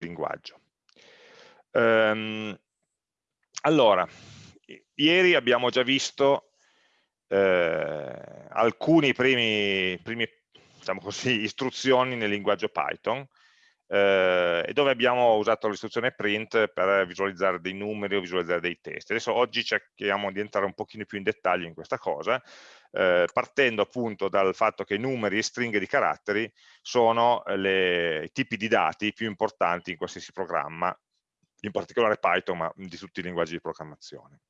linguaggio. Um, allora, ieri abbiamo già visto eh, alcuni primi, primi diciamo istruzioni nel linguaggio Python eh, e dove abbiamo usato l'istruzione print per visualizzare dei numeri o visualizzare dei testi. Adesso oggi cerchiamo di entrare un pochino più in dettaglio in questa cosa, eh, partendo appunto dal fatto che numeri e stringhe di caratteri sono le, i tipi di dati più importanti in qualsiasi programma, in particolare Python, ma di tutti i linguaggi di programmazione.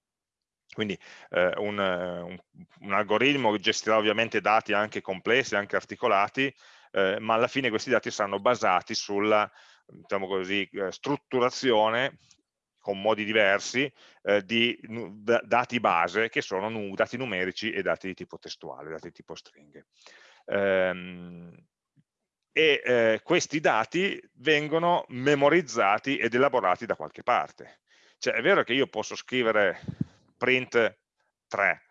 Quindi eh, un, un, un, algoritmo gestirà ovviamente dati anche complessi, anche articolati, eh, ma alla fine questi dati saranno basati sulla diciamo così, eh, strutturazione con modi diversi eh, di dati base che sono dati numerici e dati di tipo testuale, dati di tipo stringhe. Ehm, e eh, questi dati vengono memorizzati ed elaborati da qualche parte. Cioè è vero che io posso scrivere print 3,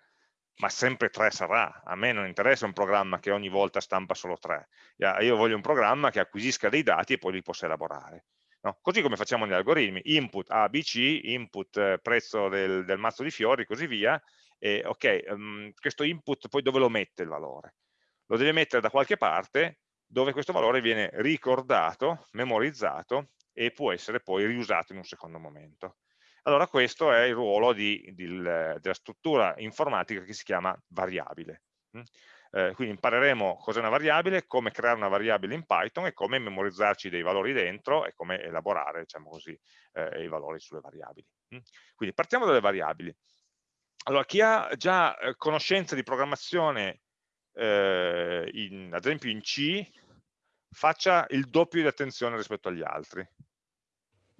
ma sempre 3 sarà. A me non interessa un programma che ogni volta stampa solo 3. Io voglio un programma che acquisisca dei dati e poi li possa elaborare. No? Così come facciamo negli algoritmi, input ABC, input eh, prezzo del, del, mazzo di fiori, così via, e ok, um, questo input poi dove lo mette il valore? Lo deve mettere da qualche parte dove questo valore viene ricordato, memorizzato e può essere poi riusato in un secondo momento. Allora questo è il ruolo di, di, della struttura informatica che si chiama variabile. Eh, quindi impareremo cos'è una variabile, come creare una variabile in Python e come memorizzarci dei valori dentro e come elaborare diciamo così, eh, i valori sulle variabili. Mm? Quindi partiamo dalle variabili. Allora, chi ha già eh, conoscenza di programmazione, eh, in, ad esempio in C, faccia il doppio di attenzione rispetto agli altri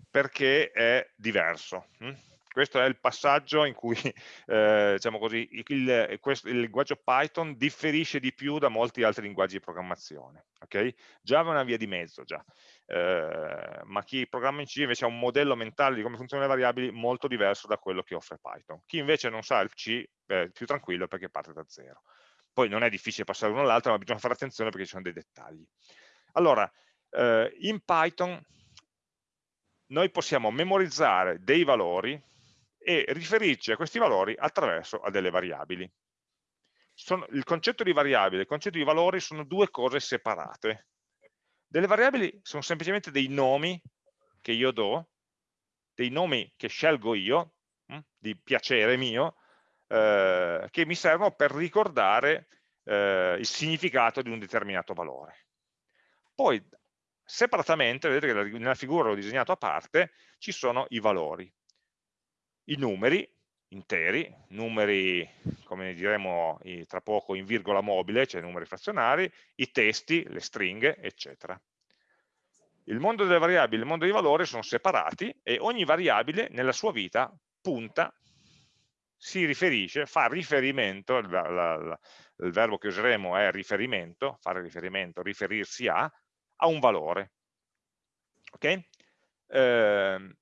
perché è diverso. Hm? Questo è il passaggio in cui eh, diciamo così, il, questo, il, linguaggio Python differisce di più da molti altri linguaggi di programmazione. Okay? Java è una via di mezzo già, eh, ma chi programma in C invece ha un modello mentale di come funzionano le variabili molto diverso da quello che offre Python. Chi invece non sa il C è più tranquillo perché parte da zero. Poi non è difficile passare l'uno all'altro, ma bisogna fare attenzione perché ci sono dei dettagli. Allora, eh, in Python noi possiamo memorizzare dei valori e riferirci a questi valori attraverso a delle variabili. Sono, il concetto di variabile e il concetto di valori sono due cose separate. Delle variabili sono semplicemente dei nomi che io do, dei nomi che scelgo io, hm, di piacere mio, eh, che mi servono per ricordare eh, il significato di un determinato valore. Poi separatamente, vedete che nella figura l'ho disegnato a parte, ci sono i valori, i numeri interi, numeri come diremo tra poco in virgola mobile, cioè numeri frazionari, i testi, le stringhe, eccetera. Il mondo delle variabili e il mondo dei valori sono separati e ogni variabile nella sua vita punta, si riferisce, fa riferimento, la, la, il verbo che useremo è riferimento, fare riferimento, riferirsi a, a un valore. Ok? Eh,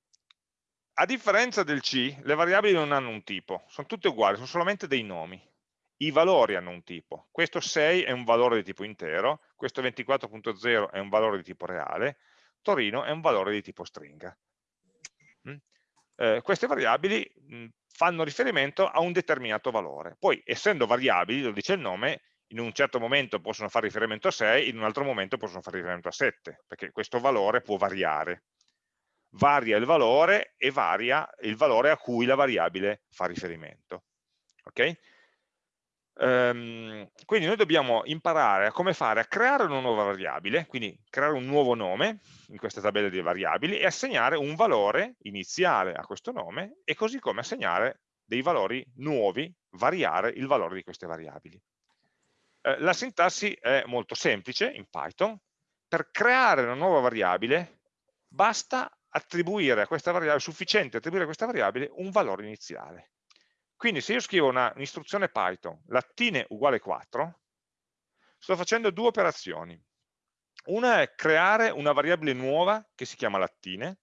a differenza del C, le variabili non hanno un tipo, sono tutte uguali, sono solamente dei nomi. I valori hanno un tipo. Questo 6 è un valore di tipo intero, questo 24.0 è un valore di tipo reale, Torino è un valore di tipo stringa. Mm? Eh, queste variabili mh, mm, fanno riferimento a un determinato valore. Poi, essendo variabili, lo dice il nome, in un certo momento possono fare riferimento a 6, in un altro momento possono fare riferimento a 7, perché questo valore può variare. Varia il valore e varia il valore a cui la variabile fa riferimento. Okay? Um, quindi noi dobbiamo imparare a come fare a creare una nuova variabile, quindi creare un nuovo nome in questa tabella di variabili e assegnare un valore iniziale a questo nome e così come assegnare dei valori nuovi, variare il valore di queste variabili. Eh, la sintassi è molto semplice in Python. Per creare una nuova variabile basta attribuire a questa variabile, sufficiente attribuire a questa variabile un valore iniziale. Quindi se io scrivo un'istruzione Python, lattine uguale 4, sto facendo due operazioni. Una è creare una variabile nuova che si chiama lattine,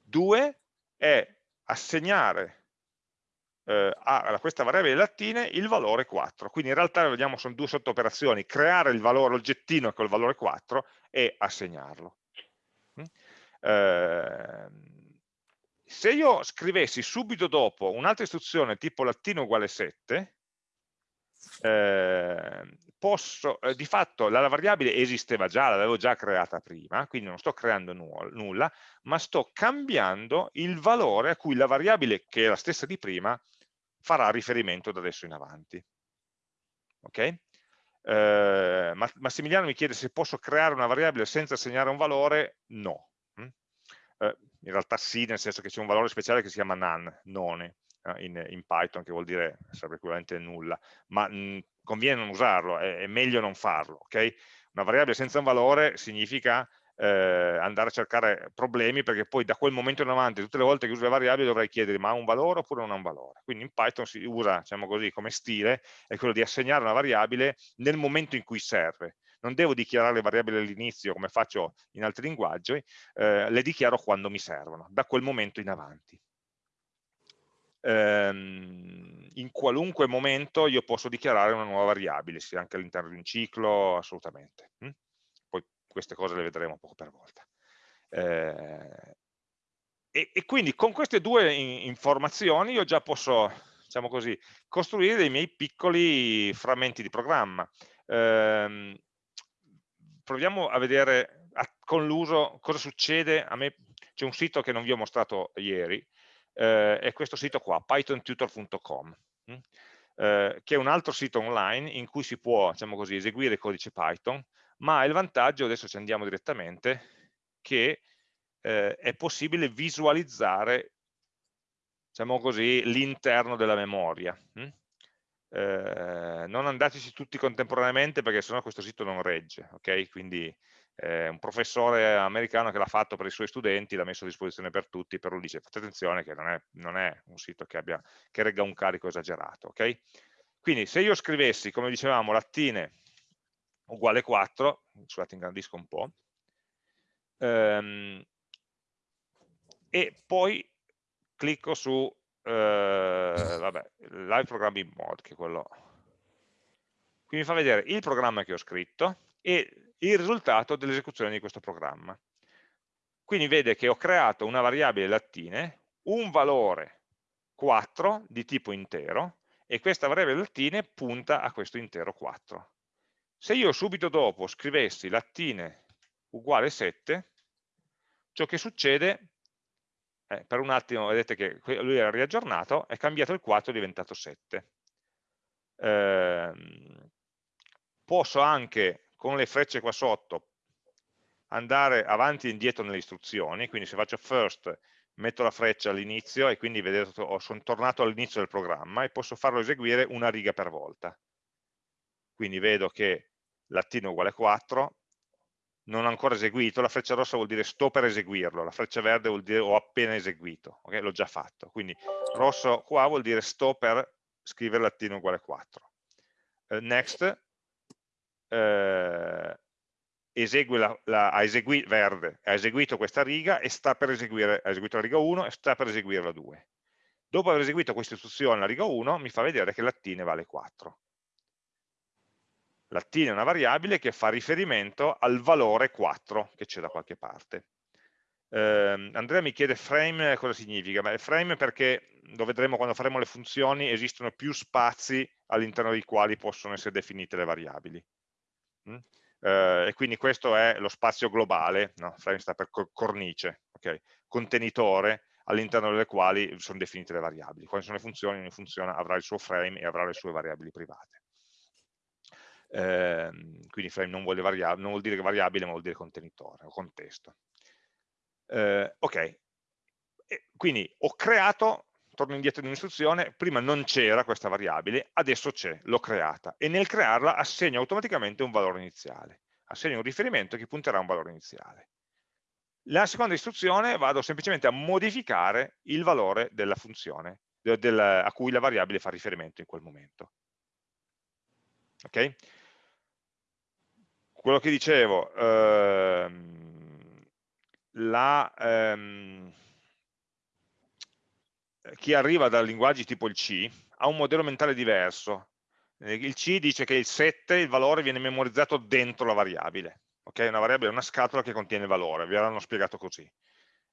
due è assegnare eh, a questa variabile lattine il valore 4. Quindi in realtà vediamo sono due sottooperazioni, creare il valore oggettino col valore 4 e assegnarlo. Mm? Eh, se io scrivessi subito dopo un'altra istruzione tipo latino uguale 7, eh, posso, eh, di fatto la variabile esisteva già, l'avevo già creata prima, quindi non sto creando nu nulla, ma sto cambiando il valore a cui la variabile, che è la stessa di prima, farà riferimento da adesso in avanti. Ok? Eh, Massimiliano mi chiede se posso creare una variabile senza assegnare un valore, no. Mm? Eh, in realtà sì, nel senso che c'è un valore speciale che si chiama none, none eh, in, in, Python, che vuol dire, sarebbe equivalente nulla, ma mh, conviene non usarlo, è, è, meglio non farlo. Okay? Una variabile senza un valore significa eh, andare a cercare problemi perché poi da quel momento in avanti tutte le volte che uso le variabili dovrei chiedere ma ha un valore oppure non ha un valore quindi in Python si usa diciamo così come stile è quello di assegnare una variabile nel momento in cui serve non devo dichiarare le variabili all'inizio come faccio in altri linguaggi eh, le dichiaro quando mi servono da quel momento in avanti ehm, in qualunque momento io posso dichiarare una nuova variabile sia anche all'interno di un ciclo assolutamente hm? queste cose le vedremo poco per volta. Eh, e, e, quindi con queste due in, informazioni io già posso, diciamo così, costruire dei miei piccoli frammenti di programma. Eh, proviamo a vedere a, con l'uso cosa succede. A me c'è un sito che non vi ho mostrato ieri, eh, è questo sito qua, pythontutor.com. Hm? Eh, che è un altro sito online in cui si può diciamo così, eseguire codice Python ma il vantaggio, adesso ci andiamo direttamente, che eh, è possibile visualizzare diciamo l'interno della memoria. Hm? Eh, non andateci tutti contemporaneamente perché sennò questo sito non regge, ok? Quindi eh, un professore americano che l'ha fatto per i suoi studenti, l'ha messo a disposizione per tutti, però dice fate attenzione che non è, non è un sito che, abbia, che regga un carico esagerato, ok? Quindi se io scrivessi, come dicevamo, lattine uguale 4, scusate ingrandisco un po', ehm, e poi clicco su eh, vabbè, live programming mode, che è quello qui mi fa vedere il programma che ho scritto e il risultato dell'esecuzione di questo programma. Quindi vede che ho creato una variabile lattine, un valore 4 di tipo intero, e questa variabile lattine punta a questo intero 4. Se io subito dopo scrivessi lattine uguale 7, ciò che succede, eh, per un attimo vedete che lui era riaggiornato, è cambiato il 4 è diventato 7. Eh, posso anche con le frecce qua sotto andare avanti e indietro nelle istruzioni, quindi se faccio first metto la freccia all'inizio e quindi vedete sono tornato all'inizio del programma e posso farlo eseguire una riga per volta quindi vedo che latino uguale 4, non ho ancora eseguito, la freccia rossa vuol dire sto per eseguirlo, la freccia verde vuol dire ho appena eseguito, okay? l'ho già fatto, quindi rosso qua vuol dire sto per scrivere latino uguale 4. Uh, next, uh, esegue la, la, ha eseguito, verde, ha eseguito questa riga e sta per eseguire, ha eseguito la riga 1 e sta per eseguire la 2. Dopo aver eseguito questa istruzione, la riga 1, mi fa vedere che lattine vale 4 lattine è una variabile che fa riferimento al valore 4 che c'è da qualche parte. Eh, Andrea mi chiede frame cosa significa, Beh, frame perché lo vedremo quando faremo le funzioni, esistono più spazi all'interno dei quali possono essere definite le variabili. Mm? Eh, e quindi questo è lo spazio globale, no? frame sta per cornice, okay? contenitore all'interno delle quali sono definite le variabili. Quando sono le funzioni, ogni funzione avrà il suo frame e avrà le sue variabili private eh, quindi frame non non vuol, dire variabile ma vuol dire contenitore o contesto. Eh, ok, e quindi ho creato, torno indietro di un'istruzione, prima non c'era questa variabile, adesso c'è, l'ho creata e nel crearla assegno automaticamente un valore iniziale, assegno un riferimento che punterà a un valore iniziale. La seconda istruzione vado semplicemente a modificare il valore della funzione del, a cui la variabile fa riferimento in quel momento. Okay? quello che dicevo, ehm, la, ehm, chi arriva da linguaggi tipo il C ha un modello mentale diverso. Il C dice che il 7, il valore, viene memorizzato dentro la variabile. Okay? Una variabile è una scatola che contiene il valore, vi avranno spiegato così.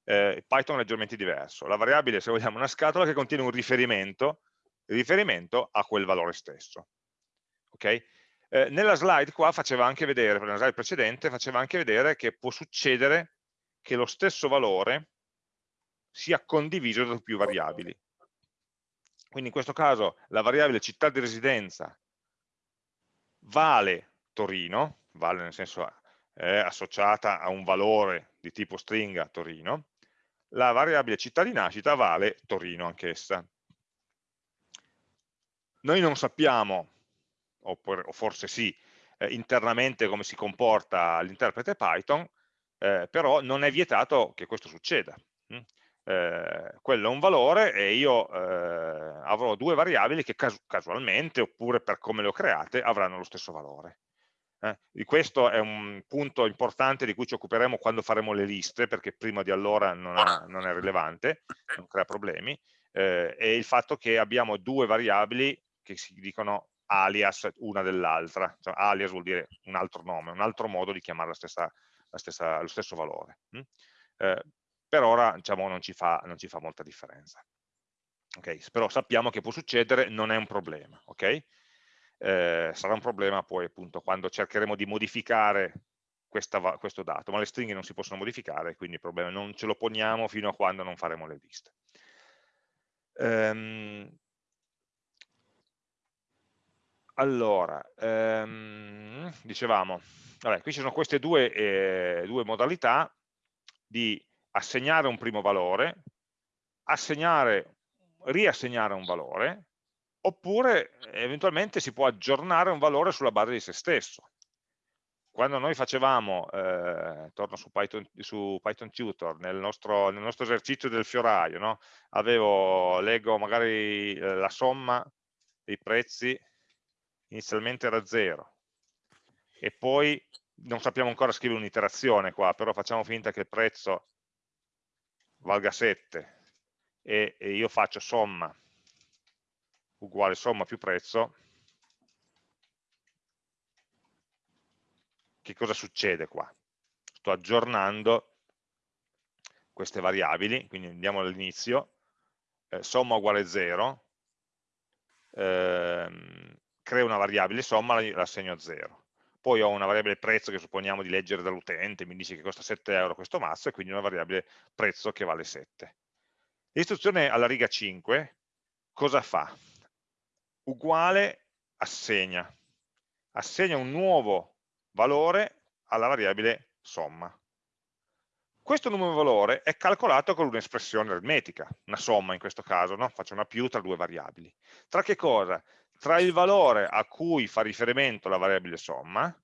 eh, Python è leggermente diverso. La variabile, se vogliamo, è una scatola che contiene un riferimento, riferimento a quel valore stesso. Okay? Eh, nella slide qua faceva anche vedere, nella slide precedente, faceva anche vedere che può succedere che lo stesso valore sia condiviso da più variabili. Quindi in questo caso la variabile città di residenza vale Torino, vale nel senso è associata a un valore di tipo stringa Torino, la variabile città di nascita vale Torino anch'essa. Noi non sappiamo, oppure, o forse sì, eh, internamente come si comporta l'interprete Python, eh, però non è vietato che questo succeda. Mm? Eh, quello è un valore e io eh, avrò due variabili che casu casualmente, oppure per come le ho create, avranno lo stesso valore. Eh, questo è un punto importante di cui ci occuperemo quando faremo le liste, perché prima di allora non, ha, non è rilevante, non crea problemi, eh, e il fatto che abbiamo due variabili che si dicono alias una dell'altra, cioè, alias vuol dire un altro nome, un altro modo di chiamare la stessa, la stessa, lo stesso valore. Hm? Eh, per ora diciamo, non, ci fa, non ci fa molta differenza. Okay? Però sappiamo che può succedere, non è un problema. Okay? eh, sarà un problema poi appunto quando cercheremo di modificare questa, questo dato, ma le stringhe non si possono modificare, quindi il problema non ce lo poniamo fino a quando non faremo le liste. Um, allora, um, dicevamo, vabbè, qui ci sono queste due, eh, due modalità di assegnare un primo valore, assegnare, riassegnare un valore oppure eventualmente si può aggiornare un valore sulla base di se stesso. Quando noi facevamo, eh, torno su Python, su Python Tutor, nel nostro, nel nostro, esercizio del fioraio, no? avevo, leggo magari eh, la somma dei prezzi, inizialmente era 0, e poi non sappiamo ancora scrivere un'iterazione qua, però facciamo finta che il prezzo valga 7 e, e io faccio somma uguale somma più prezzo, che cosa succede qua? Sto aggiornando queste variabili, quindi andiamo all'inizio, eh, somma uguale 0, ehm, creo una variabile somma, la assegno a 0. Poi ho una variabile prezzo che supponiamo di leggere dall'utente, mi dice che costa 7 euro questo mazzo, e quindi una variabile prezzo che vale 7. L'istruzione alla riga 5 cosa fa? uguale assegna, assegna un nuovo valore alla variabile somma. Questo nuovo valore è calcolato con un'espressione aritmetica, una somma in questo caso, no? faccio una più tra due variabili. Tra che cosa? Tra il valore a cui fa riferimento la variabile somma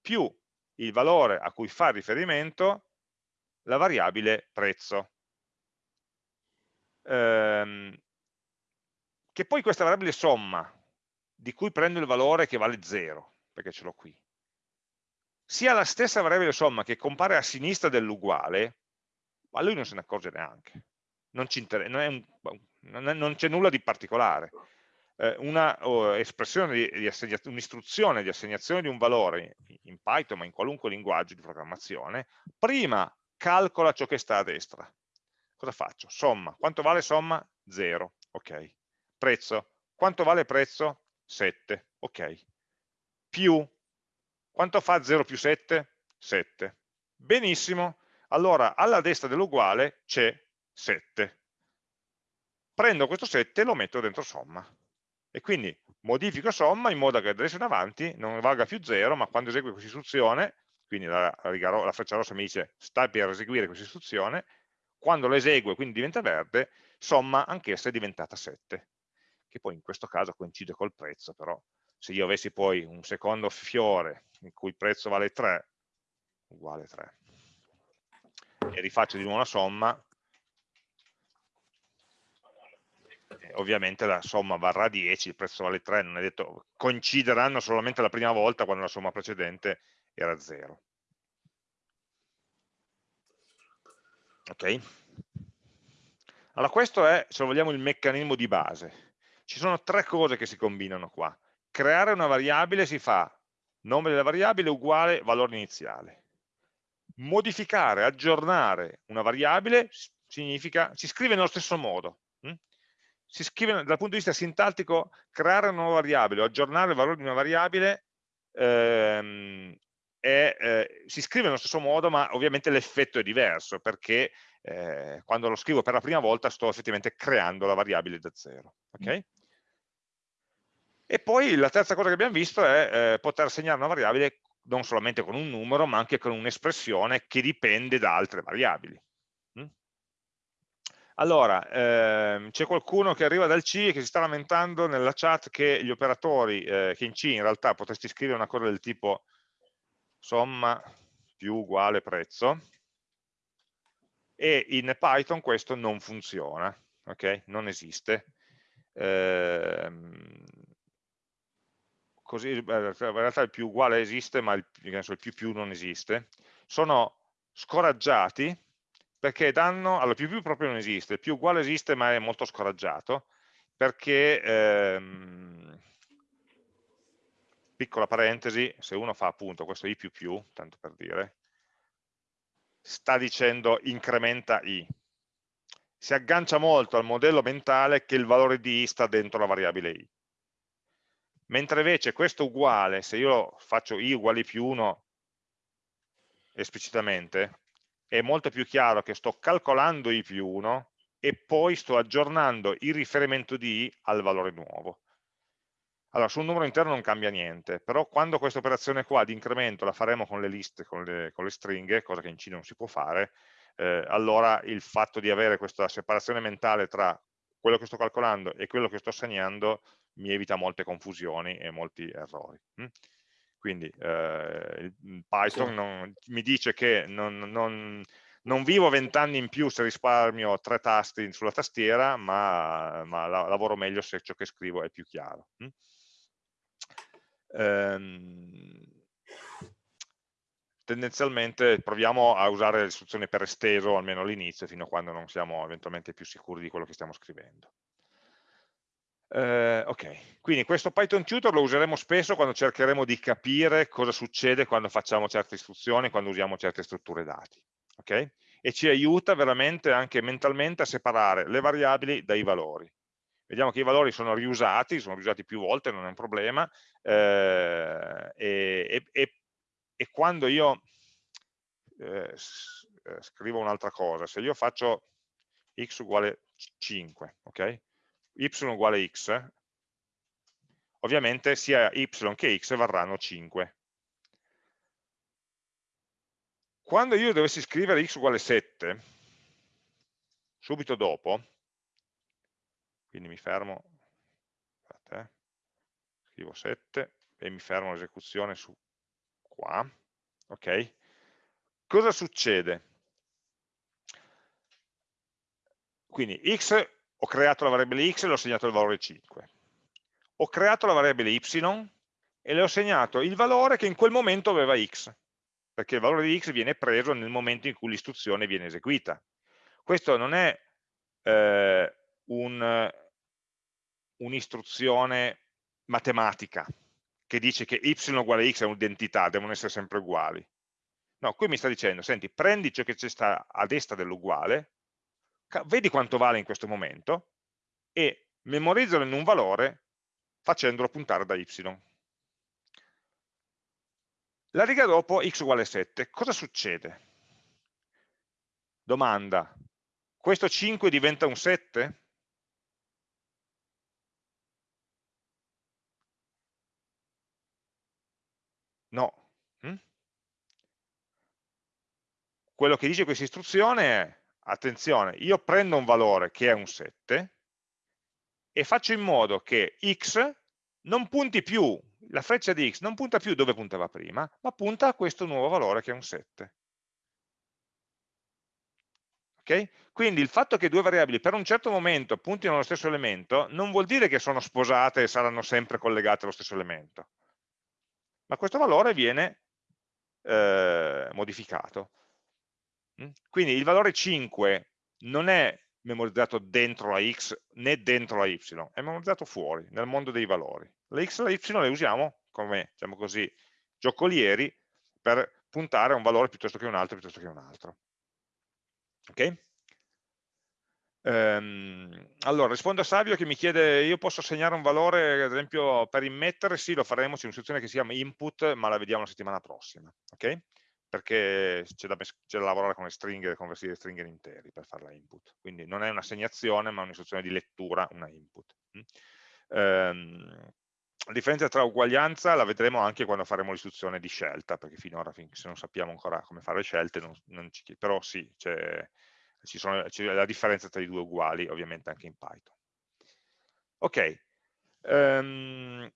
più il valore a cui fa riferimento la variabile prezzo. Ehm, che poi questa variabile somma, di cui prendo il valore che vale 0, perché ce l'ho qui, sia la stessa variabile somma che compare a sinistra dell'uguale, ma lui non se ne accorge neanche. Non, c'è nulla di particolare. Eh, una espressione di, un'istruzione di assegnazione di un valore in Python, ma in qualunque linguaggio di programmazione, prima calcola ciò che sta a destra. Cosa faccio? Somma. Quanto vale somma? 0. Ok. Prezzo. Quanto vale prezzo? 7. Ok. Più. Quanto fa 0 più 7? 7. Benissimo. Allora, alla destra dell'uguale c'è 7. Prendo questo 7 e lo metto dentro somma. E quindi modifico somma in modo che adesso in avanti non valga più 0, ma quando esegue questa istruzione, quindi la, la, la freccia rossa mi dice sta per eseguire questa istruzione, quando lo esegue, quindi diventa verde, somma anch'essa è diventata 7 che poi in questo caso coincide col prezzo, però se io avessi poi un secondo fiore in cui il prezzo vale 3, uguale 3, e rifaccio di nuovo la somma, eh, ovviamente la somma varrà 10, il prezzo vale 3, non è detto, coincideranno solamente la prima volta quando la somma precedente era 0. Ok? Allora questo è, se vogliamo, il meccanismo di base. Ci sono tre cose che si combinano qua. Creare una variabile si fa nome della variabile uguale valore iniziale. Modificare, aggiornare una variabile significa, si scrive nello stesso modo. Si scrive dal punto di vista sintattico, creare una nuova variabile o aggiornare il valore di una variabile ehm, è, eh, si scrive nello stesso modo, ma ovviamente l'effetto è diverso, perché eh, quando lo scrivo per la prima volta sto effettivamente creando la variabile da zero. Okay? E poi la terza cosa che abbiamo visto è eh, poter segnare una variabile non solamente con un numero, ma anche con un'espressione che dipende da altre variabili. Allora, ehm, c'è qualcuno che arriva dal C e che si sta lamentando nella chat che gli operatori, eh, che in C in realtà potresti scrivere una cosa del tipo somma più uguale prezzo, e in Python questo non funziona, ok? Non esiste. Ehm, così, in realtà il più uguale esiste, ma il, il più più non esiste. Sono scoraggiati perché danno, allora più più proprio non esiste, più uguale esiste ma è molto scoraggiato, perché, ehm, piccola parentesi, se uno fa appunto questo i più più, tanto per dire, sta dicendo incrementa i. Si aggancia molto al modello mentale che il valore di i sta dentro la variabile i. Mentre invece questo uguale, se io faccio i uguali più 1 esplicitamente, è molto più chiaro che sto calcolando i più 1 e poi sto aggiornando il riferimento di i al valore nuovo. Allora, sul numero interno non cambia niente, però quando questa operazione qua di incremento la faremo con le liste, con le, con le stringhe, cosa che in C non si può fare, eh, allora il fatto di avere questa separazione mentale tra quello che sto calcolando e quello che sto segnando mi evita molte confusioni e molti errori. Quindi eh, Python sì. non, mi dice che non, non, non vivo vent'anni in più se risparmio tre tasti sulla tastiera, ma, ma lavoro meglio se ciò che scrivo è più chiaro. Hm? ehm, tendenzialmente proviamo a usare le istruzioni per esteso almeno all'inizio fino a quando non siamo eventualmente più sicuri di quello che stiamo scrivendo. Eh, ok, quindi questo Python tutor lo useremo spesso quando cercheremo di capire cosa succede quando facciamo certe istruzioni, quando usiamo certe strutture dati. Okay? E ci aiuta veramente anche mentalmente a separare le variabili dai valori vediamo che i valori sono riusati, sono riusati più volte, non è un problema, eh, e, e, e, quando io eh, eh, scrivo un'altra cosa, se io faccio x uguale 5, ok? Y uguale x, ovviamente sia y che x varranno 5. Quando io dovessi scrivere x uguale 7, subito dopo, quindi mi fermo, aspetta, eh, scrivo 7 e mi fermo l'esecuzione su qua, ok? Cosa succede? Quindi x, ho creato la variabile x e le ho segnato il valore 5. Ho creato la variabile y e le ho segnato il valore che in quel momento aveva x, perché il valore di x viene preso nel momento in cui l'istruzione viene eseguita. Questo non è eh, un, un'istruzione matematica che dice che y uguale x è un'identità, devono essere sempre uguali. No, qui mi sta dicendo, senti, prendi ciò che c'è a destra dell'uguale, vedi quanto vale in questo momento e memorizzalo in un valore facendolo puntare da y. La riga dopo x uguale 7, cosa succede? Domanda, questo 5 diventa un 7? No. Mm? Quello che dice questa istruzione è, attenzione, io prendo un valore che è un 7 e faccio in modo che x non punti più, la freccia di x non punta più dove puntava prima, ma punta a questo nuovo valore che è un 7. Okay? Quindi il fatto che due variabili per un certo momento puntino allo stesso elemento non vuol dire che sono sposate e saranno sempre collegate allo stesso elemento ma questo valore viene eh, modificato. Quindi il valore 5 non è memorizzato dentro la x né dentro la y, è memorizzato fuori, nel mondo dei valori. La x e la y le usiamo come, diciamo così, giocolieri per puntare a un valore piuttosto che un altro, piuttosto che un altro. Ok? Ehm, allora, rispondo a Savio che mi chiede, io posso assegnare un valore, ad esempio, per immettere, sì, lo faremo, c'è un'istruzione che si chiama input, ma la vediamo la settimana prossima, ok? Perché c'è da, da, lavorare con le stringhe, convertire le stringhe in interi per farla input. Quindi non è un'assegnazione, ma un'istruzione di lettura, una input. Mm? Ehm, la differenza tra uguaglianza la vedremo anche quando faremo l'istruzione di scelta, perché finora, se non sappiamo ancora come fare le scelte, non, non ci, però sì, c'è la differenza tra i due uguali, ovviamente anche in Python. Ok, um,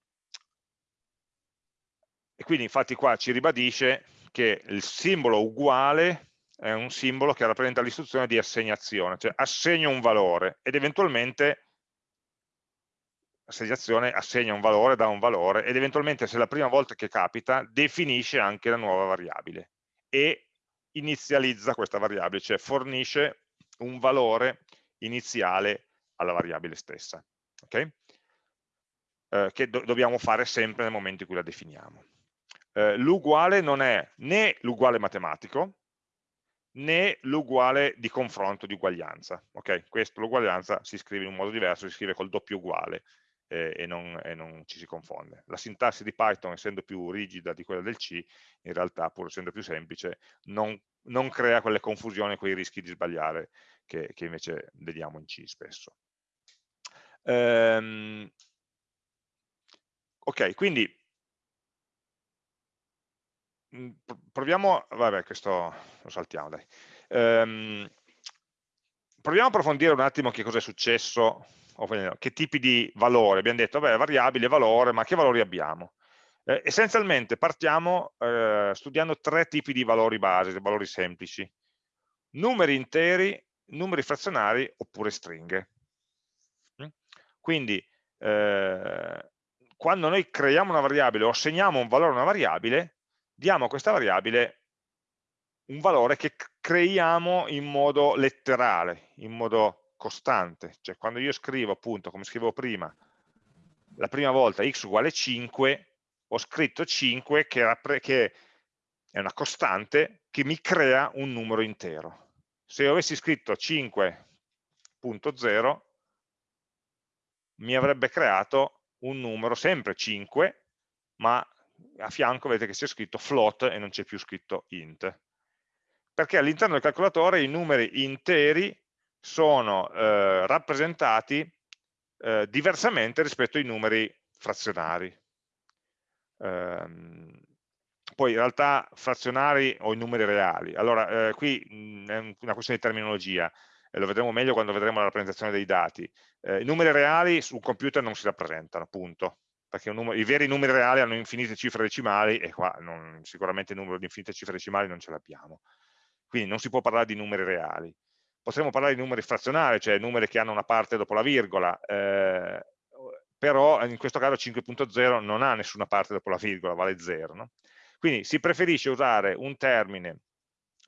e quindi infatti qua ci ribadisce che il simbolo uguale è un simbolo che rappresenta l'istruzione di assegnazione, cioè assegno un valore ed eventualmente assegnazione assegna un valore, dà un valore ed eventualmente se è la prima volta che capita definisce anche la nuova variabile e inizializza questa variabile, cioè fornisce un valore iniziale alla variabile stessa, okay? eh, che do dobbiamo fare sempre nel momento in cui la definiamo. Eh, l'uguale non è né l'uguale matematico, né l'uguale di confronto, di uguaglianza. Okay? Questo, l'uguaglianza si scrive in un modo diverso, si scrive col doppio uguale eh, e, non, e, non, ci si confonde. La sintassi di Python, essendo più rigida di quella del C, in realtà, pur essendo più semplice, non, non crea quelle confusioni, quei rischi di sbagliare che, che invece vediamo in C spesso. Ehm, ok, quindi proviamo, vabbè questo lo saltiamo dai, ehm, proviamo a approfondire un attimo che cosa è successo che tipi di valori, abbiamo detto, beh, variabile, valore, ma che valori abbiamo? Eh, essenzialmente partiamo eh, studiando tre tipi di valori base, valori semplici, numeri interi, numeri frazionari oppure stringhe. Mm? Quindi eh, quando noi creiamo una variabile o assegniamo un valore a una variabile, diamo a questa variabile un valore che creiamo in modo letterale, in modo costante, cioè quando io scrivo appunto, come scrivevo prima, la prima volta x uguale 5, ho scritto 5 che, che è una costante che mi crea un numero intero. Se io avessi scritto 5.0 mi avrebbe creato un numero sempre 5, ma a fianco vedete che c'è scritto float e non c'è più scritto int. Perché all'interno del calcolatore i numeri interi sono eh, rappresentati eh, diversamente rispetto ai numeri frazionari. Ehm, poi in realtà frazionari o i numeri reali. Allora, eh, qui mh, è una questione di terminologia, lo vedremo meglio quando vedremo la rappresentazione dei dati. Eh, I numeri reali sul computer non si rappresentano, punto. Perché numero, i veri numeri reali hanno infinite cifre decimali e qua non, sicuramente il numero di infinite cifre decimali non ce l'abbiamo. Quindi non si può parlare di numeri reali potremmo parlare di numeri frazionari, cioè numeri che hanno una parte dopo la virgola, eh, però in questo caso 5.0 non ha nessuna parte dopo la virgola, vale 0. No? Quindi si preferisce usare un termine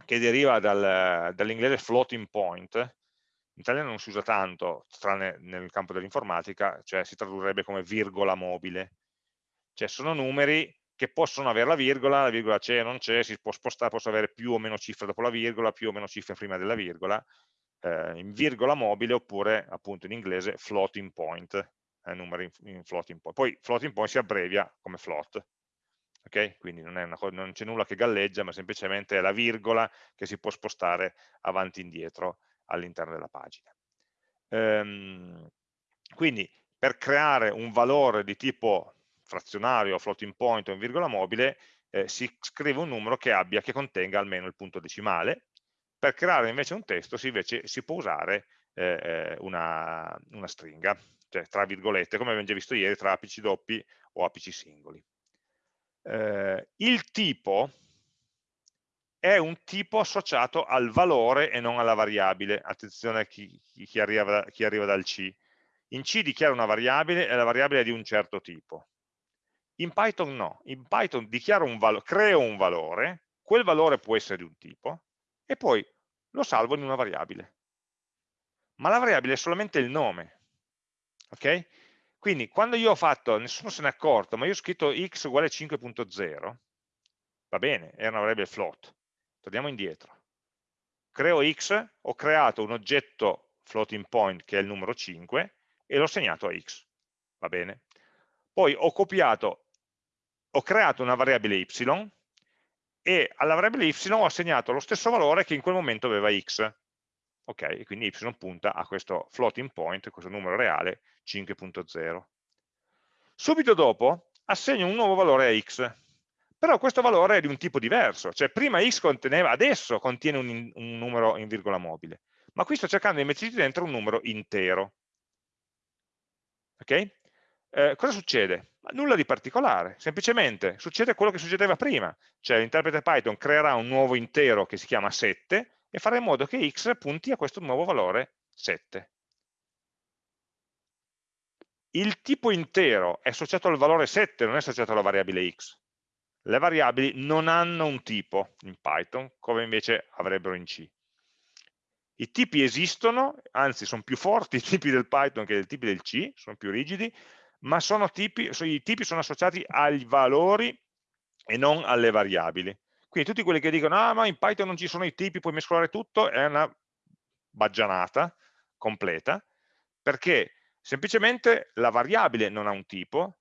che deriva dal, dall'inglese floating point, in italiano non si usa tanto, tranne nel campo dell'informatica, cioè si tradurrebbe come virgola mobile. Cioè sono numeri che possono avere la virgola, la virgola c'è o non c'è, si può spostare, posso avere più o meno cifre dopo la virgola, più o meno cifre prima della virgola, eh, in virgola mobile oppure appunto in inglese floating point, eh, numeri in, in, floating point. Poi floating point si abbrevia come float, ok? Quindi non, non c'è nulla che galleggia, ma semplicemente è la virgola che si può spostare avanti e indietro all'interno della pagina. Ehm, quindi per creare un valore di tipo frazionario, floating point o in virgola mobile, eh, si scrive un numero che abbia, che contenga almeno il punto decimale, per creare invece un testo si, invece, si può usare eh, eh, una, una, stringa, cioè tra virgolette, come abbiamo già visto ieri, tra apici doppi o apici singoli. Eh, il tipo è un tipo associato al valore e non alla variabile. Attenzione a chi, chi, arriva, chi arriva dal C. In C dichiara una variabile e la variabile è di un certo tipo. In Python no, in Python un creo un valore, quel valore può essere di un tipo, e poi lo salvo in una variabile. Ma la variabile è solamente il nome. Ok? Quindi quando io ho fatto, nessuno se n'è accorto, ma io ho scritto x uguale 5.0, va bene, era una variabile float. Torniamo indietro. Creo x, ho creato un oggetto floating point che è il numero 5 e l'ho segnato a x, va bene. Poi ho copiato, ho creato una variabile y e alla variabile y ho assegnato lo stesso valore che in quel momento aveva x. Ok, quindi y punta a questo floating point, questo numero reale 5.0. Subito dopo assegno un nuovo valore a x, però questo valore è di un tipo diverso, cioè prima x conteneva, adesso contiene un, un numero in virgola mobile, ma qui sto cercando di metterci dentro un numero intero. Ok? Eh, cosa succede? Nulla di particolare, semplicemente succede quello che succedeva prima, cioè l'interprete Python creerà un nuovo intero che si chiama 7 e farà in modo che x punti a questo nuovo valore 7. Il tipo intero è associato al valore 7, non è associato alla variabile x. Le variabili non hanno un tipo in Python, come invece avrebbero in C. I tipi esistono, anzi sono più forti i tipi del Python che i tipi del C, sono più rigidi, ma tipi, i tipi sono associati ai valori e non alle variabili. Quindi tutti quelli che dicono, ah ma in Python non ci sono i tipi, puoi mescolare tutto, è una baggianata completa, perché semplicemente la variabile non ha un tipo,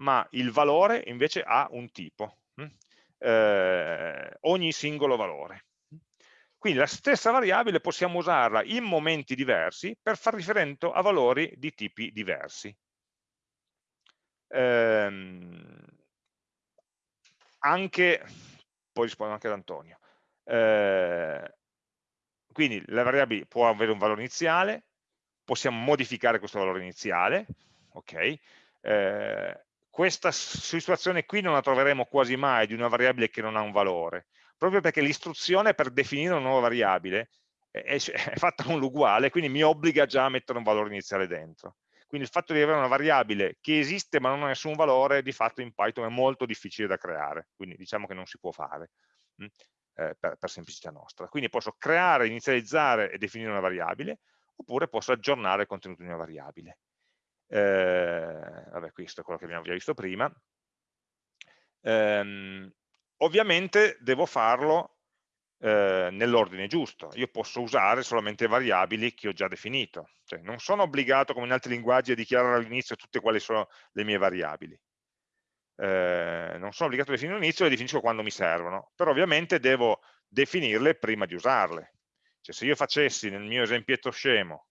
ma il valore invece ha un tipo? Eh, ogni singolo valore. Quindi la stessa variabile possiamo usarla in momenti diversi per far riferimento a valori di tipi diversi ehm, anche, poi rispondo anche ad Antonio, eh, quindi la variabile può avere un valore iniziale, possiamo modificare questo valore iniziale, ok? Eh, questa situazione qui non la troveremo quasi mai di una variabile che non ha un valore, proprio perché l'istruzione per definire una nuova variabile è, è, fatta con l'uguale, quindi mi obbliga già a mettere un valore iniziale dentro. Quindi il fatto di avere una variabile che esiste ma non ha nessun valore, di fatto in Python è molto difficile da creare, quindi diciamo che non si può fare? Mm, eh, per, per semplicità nostra. Quindi posso creare, inizializzare e definire una variabile, oppure posso aggiornare il contenuto di una variabile. Eh, vabbè, questo è quello che abbiamo già visto prima. Eh, ovviamente devo farlo eh, nell'ordine giusto. Io posso usare solamente variabili che ho già definito. Cioè, non sono obbligato, come in altri linguaggi, a dichiarare all'inizio tutte quali sono le mie variabili. Eh, non sono obbligato a definire all'inizio, le definisco quando mi servono, però ovviamente devo definirle prima di usarle. Cioè, se io facessi nel mio esempietto scemo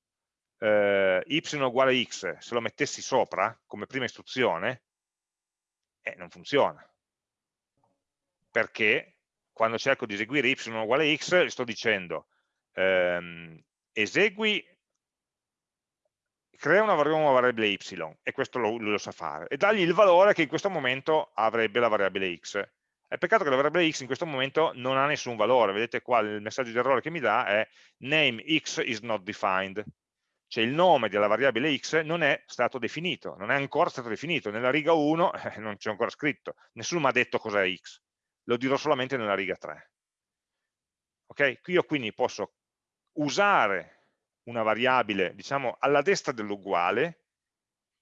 eh, y uguale x, se lo mettessi sopra come prima istruzione, eh, non funziona. Perché quando cerco di eseguire y uguale x, sto dicendo ehm, esegui, crea una variabile y, e questo lo, lo sa fare, e dagli il valore che in questo momento avrebbe la variabile x. È peccato che la variabile x in questo momento non ha nessun valore, vedete qua il messaggio di errore che mi dà è name x is not defined, cioè il nome della variabile x non è stato definito, non è ancora stato definito, nella riga 1 eh, non c'è ancora scritto, nessuno mi ha detto cos'è x, lo dirò solamente nella riga 3. Ok? Io quindi posso usare una variabile, diciamo, alla destra dell'uguale,